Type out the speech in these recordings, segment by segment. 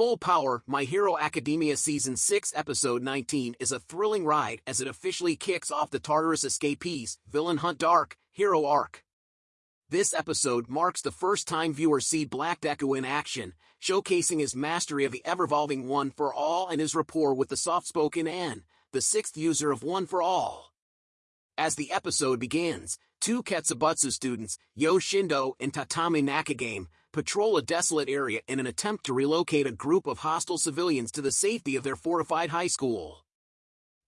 Full Power My Hero Academia Season 6 Episode 19 is a thrilling ride as it officially kicks off the Tartarus Escapees Villain Hunt Dark Hero arc. This episode marks the first time viewers see Black Deku in action, showcasing his mastery of the ever-evolving One for All and his rapport with the soft-spoken En, the sixth user of One for All. As the episode begins, two Ketsubutsu students, Yo Shindo and Tatami Nakagame, patrol a desolate area in an attempt to relocate a group of hostile civilians to the safety of their fortified high school.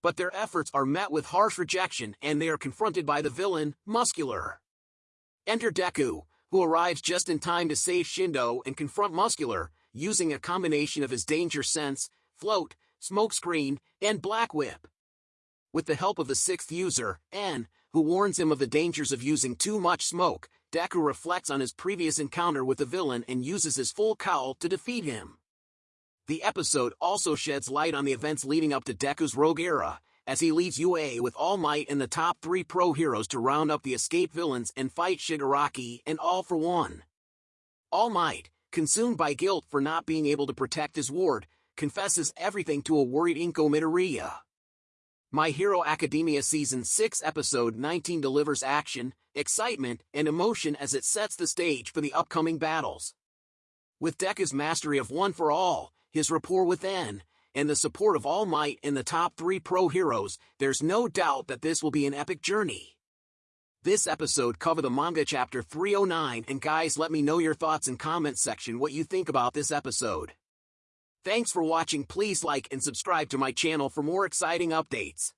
But their efforts are met with harsh rejection and they are confronted by the villain, Muscular. Enter Deku, who arrives just in time to save Shindo and confront Muscular, using a combination of his danger sense, float, smokescreen, and black whip. With the help of the sixth user, En, who warns him of the dangers of using too much smoke, Deku reflects on his previous encounter with the villain and uses his full cowl to defeat him. The episode also sheds light on the events leading up to Deku's rogue era, as he leads UA with All Might and the top three pro heroes to round up the escape villains and fight Shigaraki and All for One. All Might, consumed by guilt for not being able to protect his ward, confesses everything to a worried Inko Midoriya. My Hero Academia Season 6 Episode 19 delivers action, excitement, and emotion as it sets the stage for the upcoming battles. With Deku's mastery of One for All, his rapport with En, and the support of All Might and the top three pro heroes, there's no doubt that this will be an epic journey. This episode cover the manga chapter 309 and guys let me know your thoughts in comments section what you think about this episode. Thanks for watching please like and subscribe to my channel for more exciting updates.